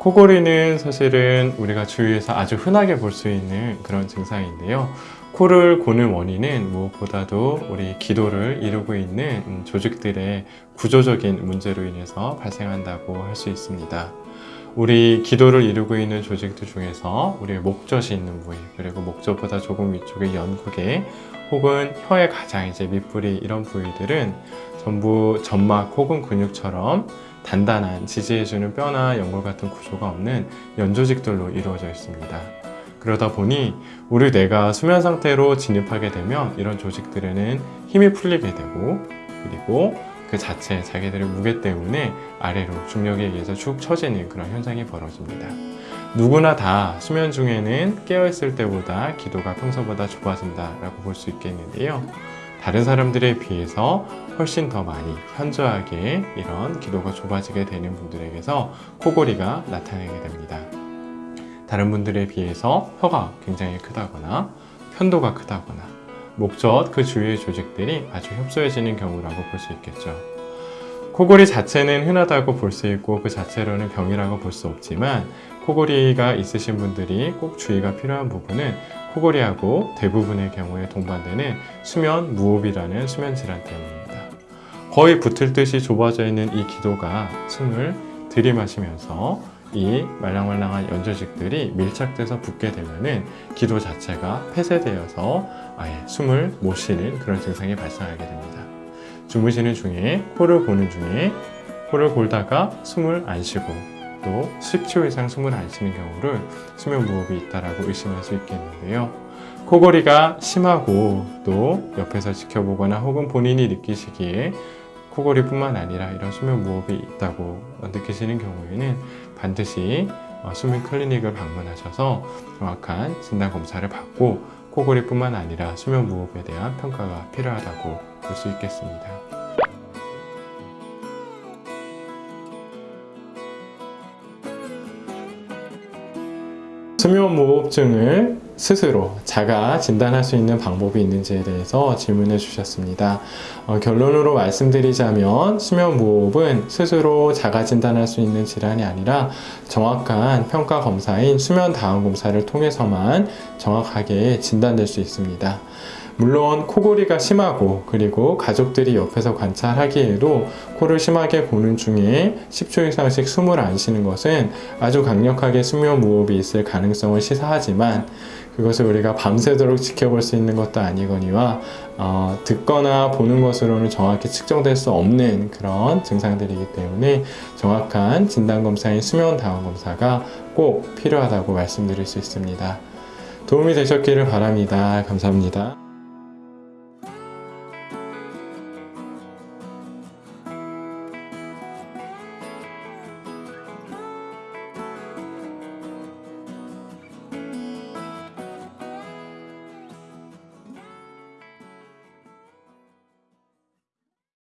코골이는 사실은 우리가 주위에서 아주 흔하게 볼 수 있는 그런 증상인데요. 코를 고는 원인은 무엇보다도 우리 기도를 이루고 있는 음, 조직들의 구조적인 문제로 인해서 발생한다고 할 수 있습니다. 우리 기도를 이루고 있는 조직들 중에서 우리의 목젖이 있는 부위 그리고 목젖보다 조금 위쪽의 연구개 혹은 혀의 가장 이제 밑부리 이런 부위들은 전부 점막 혹은 근육처럼 단단한 지지해주는 뼈나 연골 같은 구조가 없는 연조직들로 이루어져 있습니다. 그러다 보니 우리 뇌가 수면 상태로 진입하게 되면 이런 조직들에는 힘이 풀리게 되고 그리고 그 자체 자기들의 무게 때문에 아래로 중력에 의해서 축 처지는 그런 현상이 벌어집니다. 누구나 다 수면 중에는 깨어있을 때보다 기도가 평소보다 좁아진다 라고 볼 수 있겠는데요. 다른 사람들에 비해서 훨씬 더 많이 현저하게 이런 기도가 좁아지게 되는 분들에게서 코골이가 나타나게 됩니다. 다른 분들에 비해서 혀가 굉장히 크다거나 편도가 크다거나 목젖 그 주위의 조직들이 아주 협소해지는 경우라고 볼 수 있겠죠. 코골이 자체는 흔하다고 볼 수 있고 그 자체로는 병이라고 볼 수 없지만 코골이가 있으신 분들이 꼭 주의가 필요한 부분은 코골이하고 대부분의 경우에 동반되는 수면 무호흡이라는 수면 질환 때문입니다. 거의 붙을 듯이 좁아져 있는 이 기도가 숨을 들이마시면서 이 말랑말랑한 연조직들이 밀착돼서 붙게 되면은 기도 자체가 폐쇄되어서 아예 숨을 못 쉬는 그런 증상이 발생하게 됩니다. 주무시는 중에 코를 고는 중에 코를 골다가 숨을 안 쉬고 또 10초 이상 숨을 안 쉬는 경우를 수면 무호흡이 있다라고 의심할 수 있겠는데요. 코골이가 심하고 또 옆에서 지켜보거나 혹은 본인이 느끼시기에 코골이뿐만 아니라 이런 수면 무호흡이 있다고 느끼시는 경우에는 반드시 어, 수면 클리닉을 방문하셔서 정확한 진단 검사를 받고 코골이뿐만 아니라 수면 무호흡에 대한 평가가 필요하다고 볼 수 있겠습니다. 수면무호흡증을 스스로 자가 진단할 수 있는 방법이 있는지에 대해서 질문해 주셨습니다. 어, 결론으로 말씀드리자면 수면무호흡은 스스로 자가 진단할 수 있는 질환이 아니라 정확한 평가 검사인 수면 다음 검사를 통해서만 정확하게 진단될 수 있습니다. 물론 코골이가 심하고 그리고 가족들이 옆에서 관찰하기에도 코를 심하게 고는 중에 10초 이상씩 숨을 안 쉬는 것은 아주 강력하게 수면 무호흡이 있을 가능성을 시사하지만 그것을 우리가 밤새도록 지켜볼 수 있는 것도 아니거니와 어, 듣거나 보는 것으로는 정확히 측정될 수 없는 그런 증상들이기 때문에 정확한 진단검사인 수면 다운 검사가 꼭 필요하다고 말씀드릴 수 있습니다. 도움이 되셨기를 바랍니다. 감사합니다.